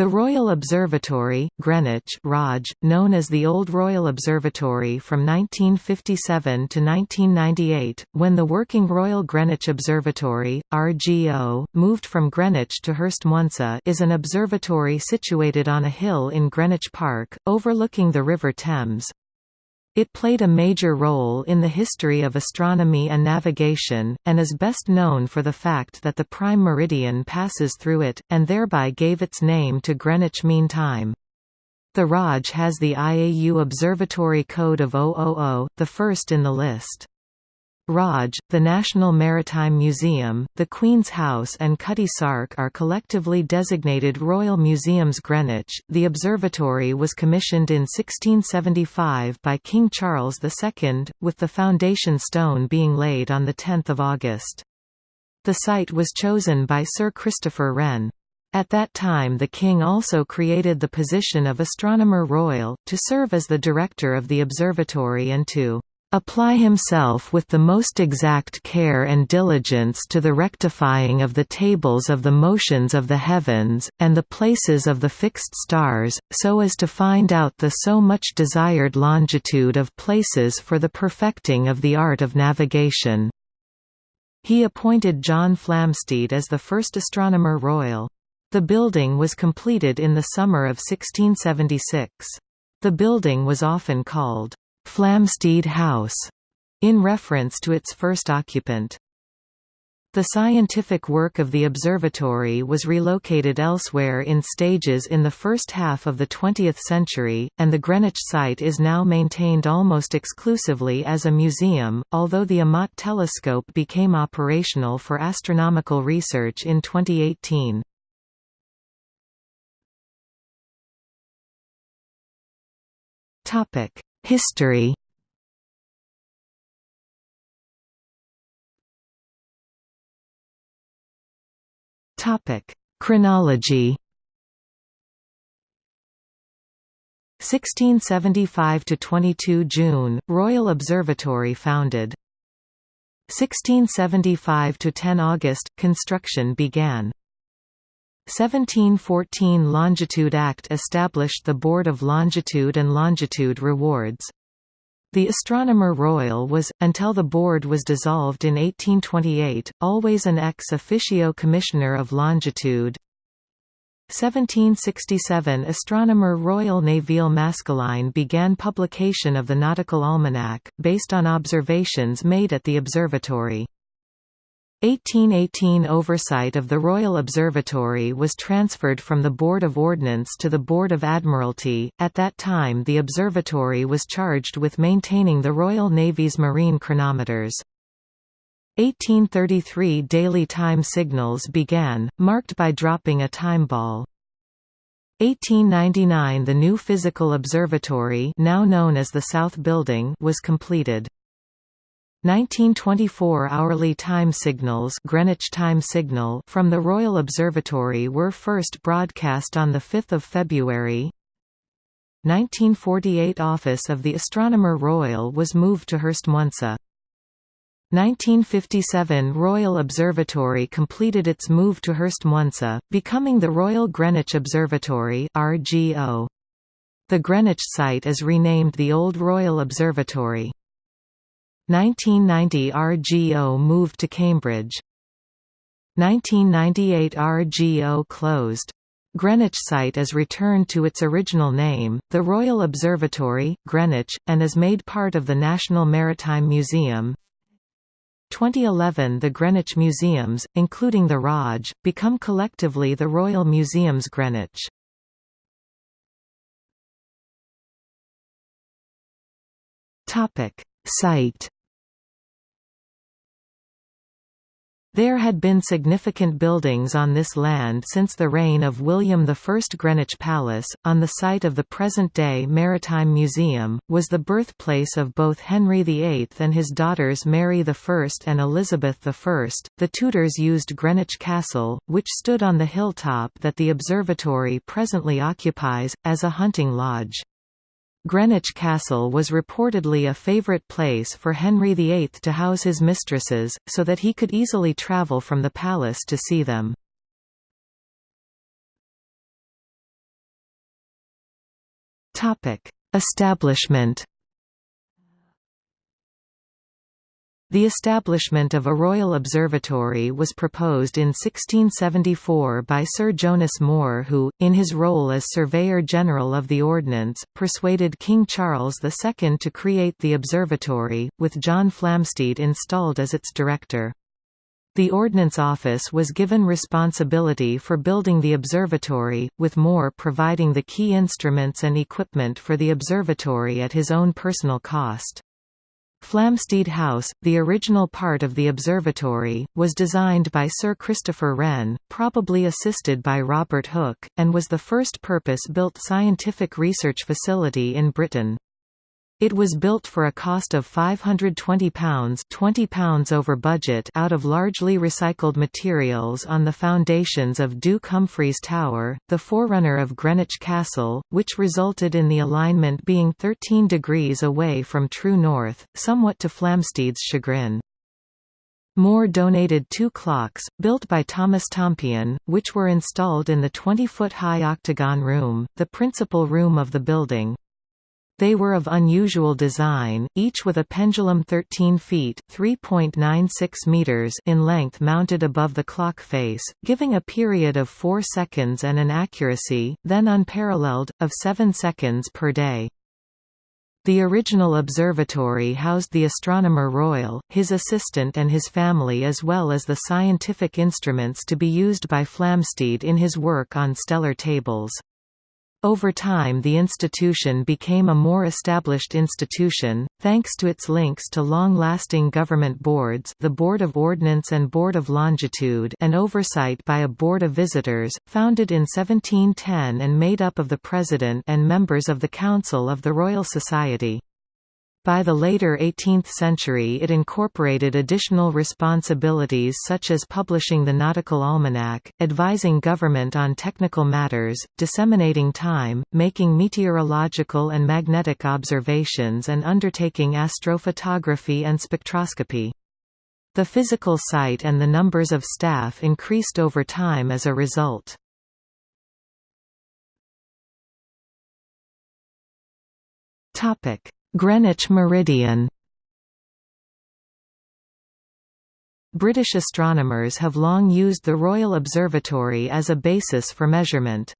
The Royal Observatory, Greenwich ROG, known as the Old Royal Observatory from 1957 to 1998, when the working Royal Greenwich Observatory, RGO, moved from Greenwich to Hurst Herstmonceux is an observatory situated on a hill in Greenwich Park, overlooking the River Thames. It played a major role in the history of astronomy and navigation, and is best known for the fact that the prime meridian passes through it, and thereby gave its name to Greenwich Mean Time. The ROG has the IAU Observatory Code of 000, the first in the list. ROG, the National Maritime Museum, the Queen's House and Cutty Sark are collectively designated Royal Museums Greenwich. The observatory was commissioned in 1675 by King Charles II, with the foundation stone being laid on 10 August. The site was chosen by Sir Christopher Wren. At that time the King also created the position of Astronomer Royal, to serve as the director of the observatory and to apply himself with the most exact care and diligence to the rectifying of the tables of the motions of the heavens, and the places of the fixed stars, so as to find out the so much desired longitude of places for the perfecting of the art of navigation. He appointed John Flamsteed as the first Astronomer Royal. The building was completed in the summer of 1676. The building was often called Flamsteed House, in reference to its first occupant. The scientific work of the observatory was relocated elsewhere in stages in the first half of the 20th century, and the Greenwich site is now maintained almost exclusively as a museum, although the Amat telescope became operational for astronomical research in 2018. History. Topic: Chronology. 1675 to 22 June Royal Observatory founded. 1675 to 10 August construction began 1714 Longitude Act established the Board of Longitude and Longitude Rewards. The Astronomer Royal was, until the board was dissolved in 1828, always an ex officio Commissioner of Longitude. 1767 Astronomer Royal Nevil Maskelyne began publication of the Nautical Almanac, based on observations made at the observatory. 1818 oversight of the Royal Observatory was transferred from the Board of Ordnance to the Board of Admiralty. At that time, the observatory was charged with maintaining the Royal Navy's marine chronometers. 1833 daily time signals began, marked by dropping a time ball. 1899 The new physical observatory now known as the South Building was completed. 1924 hourly time signals Greenwich time signal from the Royal Observatory were first broadcast on 5 February. 1948 Office of the Astronomer Royal was moved to Herstmonceux. 1957 Royal Observatory completed its move to Herstmonceux, becoming the Royal Greenwich Observatory RGO. The Greenwich site is renamed the Old Royal Observatory. 1990 RGO moved to Cambridge. 1998 RGO closed. Greenwich site is returned to its original name, the Royal Observatory, Greenwich, and is made part of the National Maritime Museum. 2011 The Greenwich Museums, including the ROG, become collectively the Royal Museums Greenwich. Site There had been significant buildings on this land since the reign of William I. Greenwich Palace, on the site of the present-day Maritime Museum, was the birthplace of both Henry VIII and his daughters Mary I and Elizabeth I. The Tudors used Greenwich Castle, which stood on the hilltop that the observatory presently occupies, as a hunting lodge. Greenwich Castle was reportedly a favourite place for Henry VIII to house his mistresses, so that he could easily travel from the palace to see them. Establishment The establishment of a Royal Observatory was proposed in 1674 by Sir Jonas Moore who, in his role as Surveyor General of the Ordnance, persuaded King Charles II to create the observatory, with John Flamsteed installed as its director. The Ordnance Office was given responsibility for building the observatory, with Moore providing the key instruments and equipment for the observatory at his own personal cost. Flamsteed House, the original part of the observatory, was designed by Sir Christopher Wren, probably assisted by Robert Hooke, and was the first purpose-built scientific research facility in Britain. It was built for a cost of £520 £20 over budget out of largely recycled materials on the foundations of Duke Humphreys Tower, the forerunner of Greenwich Castle, which resulted in the alignment being 13 degrees away from true north, somewhat to Flamsteed's chagrin. Moore donated two clocks, built by Thomas Tompion, which were installed in the 20-foot-high octagon room, the principal room of the building. They were of unusual design, each with a pendulum 13 feet (3.96 meters) in length mounted above the clock face, giving a period of 4 seconds and an accuracy, then unparalleled, of 7 seconds per day. The original observatory housed the Astronomer Royal, his assistant and his family as well as the scientific instruments to be used by Flamsteed in his work on stellar tables. Over time the institution became a more established institution, thanks to its links to long-lasting government boards the Board of Ordnance and Board of Longitude and oversight by a Board of Visitors, founded in 1710 and made up of the President and members of the Council of the Royal Society. By the later 18th century it incorporated additional responsibilities such as publishing the Nautical Almanac, advising government on technical matters, disseminating time, making meteorological and magnetic observations and undertaking astrophotography and spectroscopy. The physical site and the numbers of staff increased over time as a result. Topic Greenwich meridian British astronomers have long used the Royal Observatory as a basis for measurement.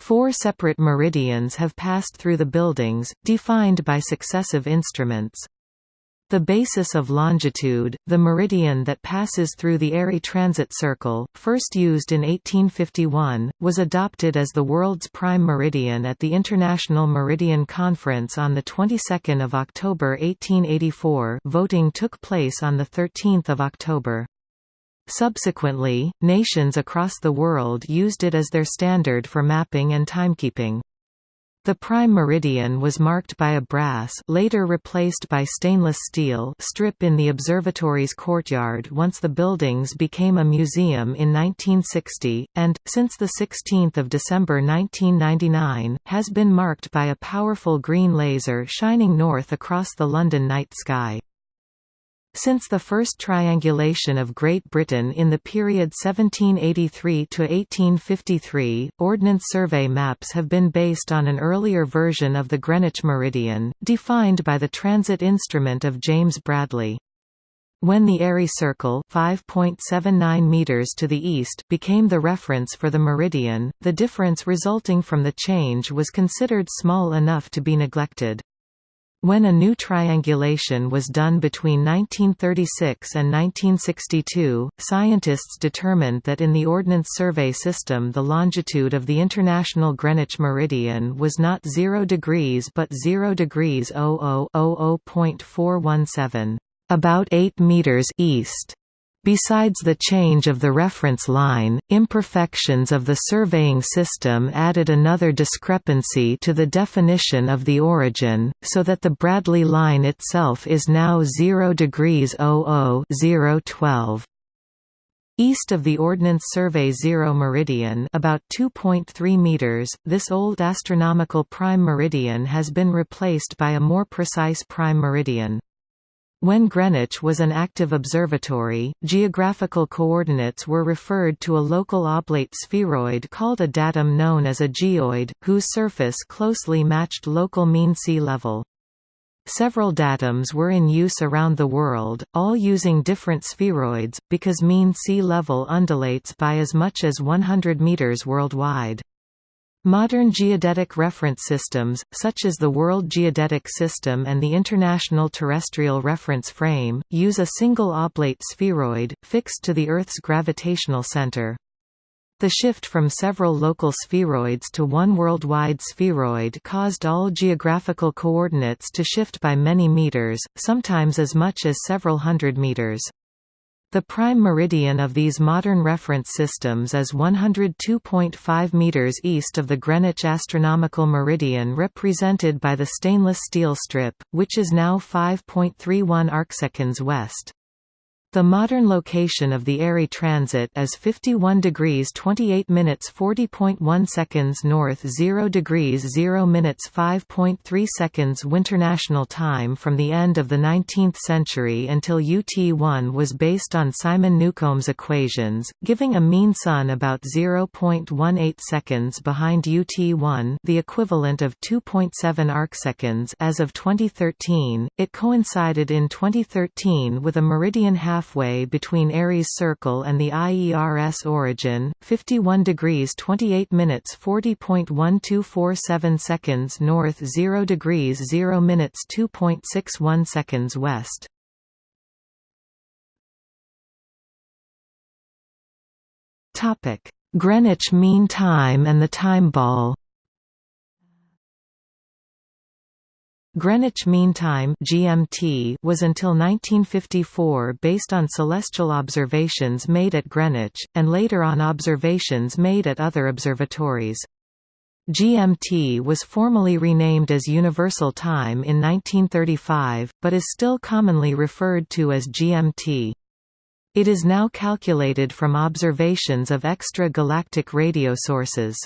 Four separate meridians have passed through the buildings, defined by successive instruments. The basis of longitude, the meridian that passes through the Airy transit circle, first used in 1851, was adopted as the world's prime meridian at the International Meridian Conference on the 22nd of October 1884. Voting took place on the 13th of October. Subsequently, nations across the world used it as their standard for mapping and timekeeping. The prime meridian was marked by a brass later replaced by stainless steel strip in the observatory's courtyard once the buildings became a museum in 1960, and, since 16 December 1999, has been marked by a powerful green laser shining north across the London night sky. Since the first triangulation of Great Britain in the period 1783 to 1853, Ordnance Survey maps have been based on an earlier version of the Greenwich meridian, defined by the transit instrument of James Bradley. When the Airy Circle 5.79 meters to the east became the reference for the meridian, the difference resulting from the change was considered small enough to be neglected. When a new triangulation was done between 1936 and 1962, scientists determined that in the Ordnance Survey system the longitude of the International Greenwich Meridian was not 0 degrees but 0 degrees 0000.417, about 8 meters east. Besides the change of the reference line, imperfections of the surveying system added another discrepancy to the definition of the origin, so that the Bradley line itself is now 0 degrees 00 012. East of the Ordnance Survey Zero Meridian about 2.3 meters, this old astronomical prime meridian has been replaced by a more precise prime meridian. When Greenwich was an active observatory, geographical coordinates were referred to a local oblate spheroid called a datum known as a geoid, whose surface closely matched local mean sea level. Several datums were in use around the world, all using different spheroids, because mean sea level undulates by as much as 100 meters worldwide. Modern geodetic reference systems, such as the World Geodetic System and the International Terrestrial Reference Frame, use a single oblate spheroid, fixed to the Earth's gravitational center. The shift from several local spheroids to one worldwide spheroid caused all geographical coordinates to shift by many meters, sometimes as much as several hundred meters. The prime meridian of these modern reference systems is 102.5 meters east of the Greenwich astronomical meridian represented by the stainless steel strip, which is now 5.31 arcseconds west. The modern location of the Airy transit is 51 degrees 28 minutes 40.1 seconds north 0 degrees 0 minutes 5.3 seconds Winternational time from the end of the 19th century until UT1 was based on Simon Newcomb's equations, giving a mean sun about 0.18 seconds behind UT1 the equivalent of 2.7 arcseconds as of 2013. It coincided in 2013 with a meridian half halfway between Airy's Circle and the IERS origin, 51 degrees 28 minutes 40.1247 seconds north 0 degrees 0 minutes 2.61 seconds west. Greenwich Mean Time and the Time Ball Greenwich Mean Time (GMT) was until 1954 based on celestial observations made at Greenwich, and later on observations made at other observatories. GMT was formally renamed as Universal Time in 1935, but is still commonly referred to as GMT. It is now calculated from observations of extra-galactic radio sources.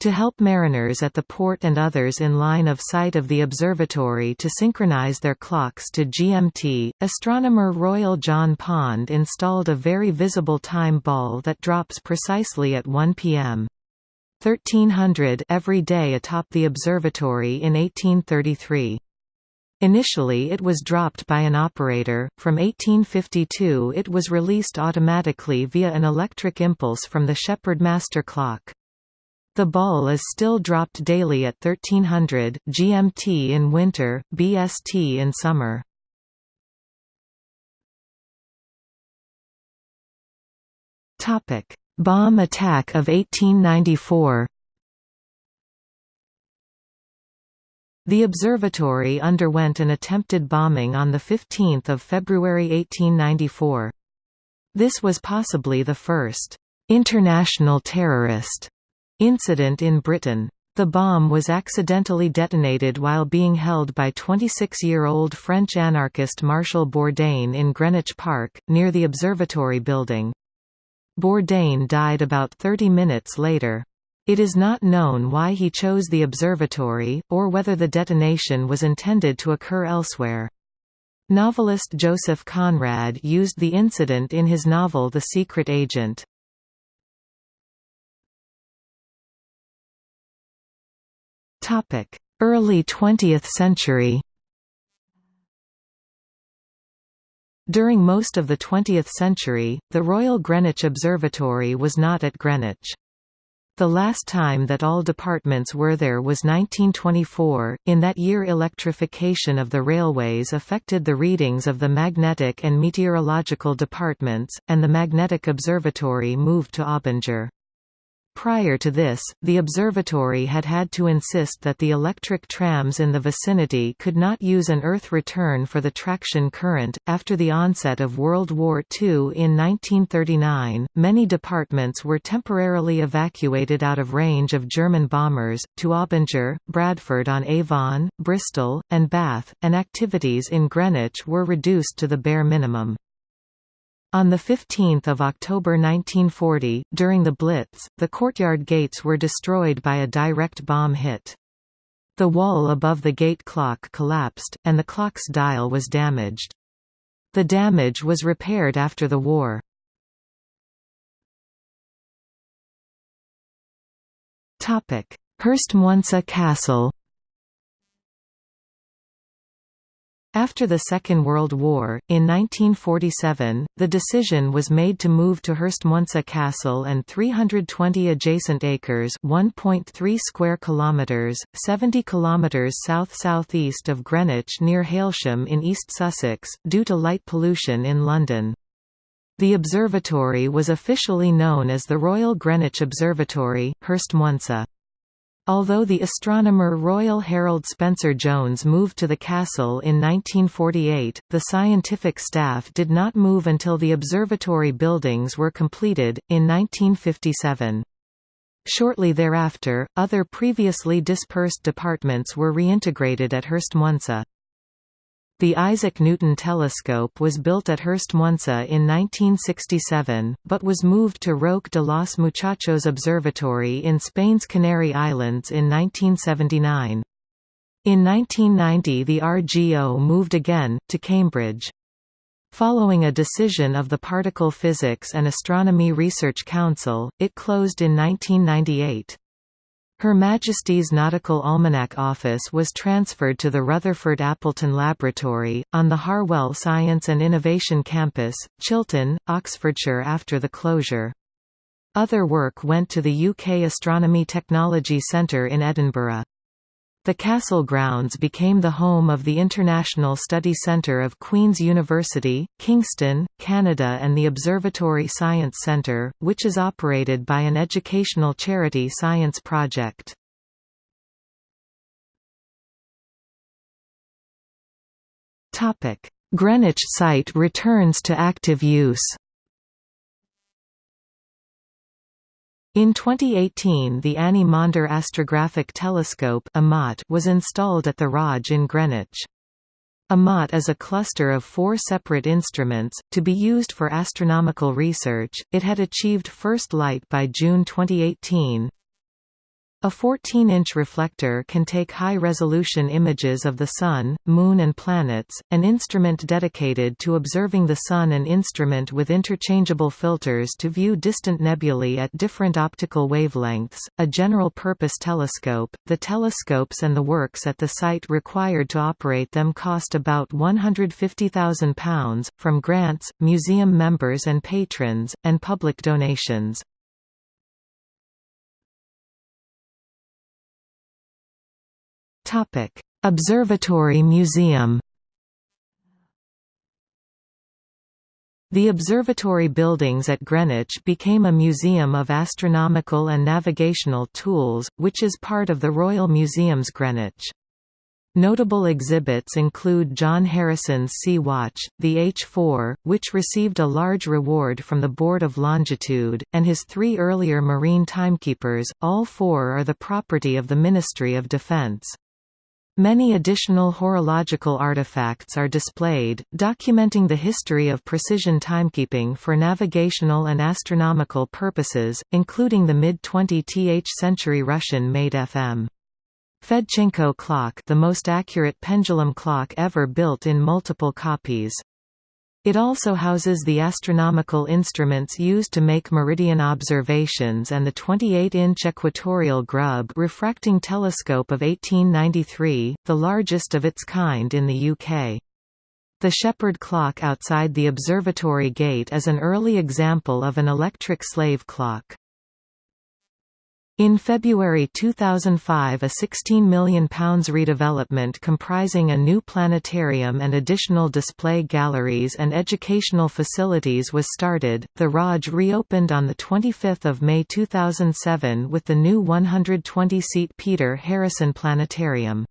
To help mariners at the port and others in line of sight of the observatory to synchronize their clocks to GMT, astronomer Royal John Pond installed a very visible time ball that drops precisely at 1 p.m. 1300 every day atop the observatory in 1833. Initially it was dropped by an operator, from 1852 it was released automatically via an electric impulse from the Shepherd master clock. The ball is still dropped daily at 1300 GMT in winter, BST in summer. Topic: Bomb attack of 1894. The observatory underwent an attempted bombing on 15 February 1894. This was possibly the first international terrorist Incident in Britain. The bomb was accidentally detonated while being held by 26-year-old French anarchist Martial Bourdin in Greenwich Park, near the observatory building. Bourdin died about 30 minutes later. It is not known why he chose the observatory, or whether the detonation was intended to occur elsewhere. Novelist Joseph Conrad used the incident in his novel The Secret Agent. Early 20th century During most of the 20th century, the Royal Greenwich Observatory was not at Greenwich. The last time that all departments were there was 1924. In that year, electrification of the railways affected the readings of the magnetic and meteorological departments, and the Magnetic Observatory moved to Abinger. Prior to this, the observatory had had to insist that the electric trams in the vicinity could not use an earth return for the traction current. After the onset of World War II in 1939, many departments were temporarily evacuated out of range of German bombers, to Abinger, Bradford on Avon, Bristol, and Bath, and activities in Greenwich were reduced to the bare minimum. On 15 October 1940, during the Blitz, the courtyard gates were destroyed by a direct bomb hit. The wall above the gate clock collapsed, and the clock's dial was damaged. The damage was repaired after the war. Herstmonceux Castle After the Second World War, in 1947, the decision was made to move to Herstmonceux Castle and 320 adjacent acres 1.3 square kilometres, 70 kilometres south-southeast of Greenwich near Hailsham in East Sussex, due to light pollution in London. The observatory was officially known as the Royal Greenwich Observatory, Herstmonceux. Although the astronomer Royal Harold Spencer Jones moved to the castle in 1948, the scientific staff did not move until the observatory buildings were completed, in 1957. Shortly thereafter, other previously dispersed departments were reintegrated at Herstmonceux. The Isaac Newton telescope was built at Herstmonceux uh, in 1967, but was moved to Roque de los Muchachos Observatory in Spain's Canary Islands in 1979. In 1990 the RGO moved again, to Cambridge. Following a decision of the Particle Physics and Astronomy Research Council, it closed in 1998. Her Majesty's Nautical Almanac Office was transferred to the Rutherford Appleton Laboratory, on the Harwell Science and Innovation Campus, Chilton, Oxfordshire after the closure. Other work went to the UK Astronomy Technology Centre in Edinburgh. The castle grounds became the home of the International Study Centre of Queen's University, Kingston, Canada and the Observatory Science Centre, which is operated by an educational charity science project. Greenwich site returns to active use In 2018 the Annie Maunder Astrographic Telescope was installed at the ROG in Greenwich. AMAT is a cluster of four separate instruments, to be used for astronomical research. It had achieved first light by June 2018. A 14-inch reflector can take high-resolution images of the Sun, Moon and planets, an instrument dedicated to observing the Sun an instrument with interchangeable filters to view distant nebulae at different optical wavelengths, a general-purpose telescope. The telescopes and the works at the site required to operate them cost about £150,000, from grants, museum members and patrons, and public donations. Observatory Museum. The observatory buildings at Greenwich became a museum of astronomical and navigational tools, which is part of the Royal Museums Greenwich. Notable exhibits include John Harrison's Sea Watch, the H-4, which received a large reward from the Board of Longitude, and his three earlier marine timekeepers, all four are the property of the Ministry of Defence. Many additional horological artifacts are displayed, documenting the history of precision timekeeping for navigational and astronomical purposes, including the mid-20th century Russian-made FM. Fedchenko clock the most accurate pendulum clock ever built in multiple copies. It also houses the astronomical instruments used to make meridian observations and the 28-inch equatorial Grubb refracting telescope of 1893, the largest of its kind in the UK. The Shepherd clock outside the observatory gate is an early example of an electric slave clock. In February 2005 a £16 million redevelopment comprising a new planetarium and additional display galleries and educational facilities was started. The ROG reopened on 25 May 2007 with the new 120-seat Peter Harrison Planetarium.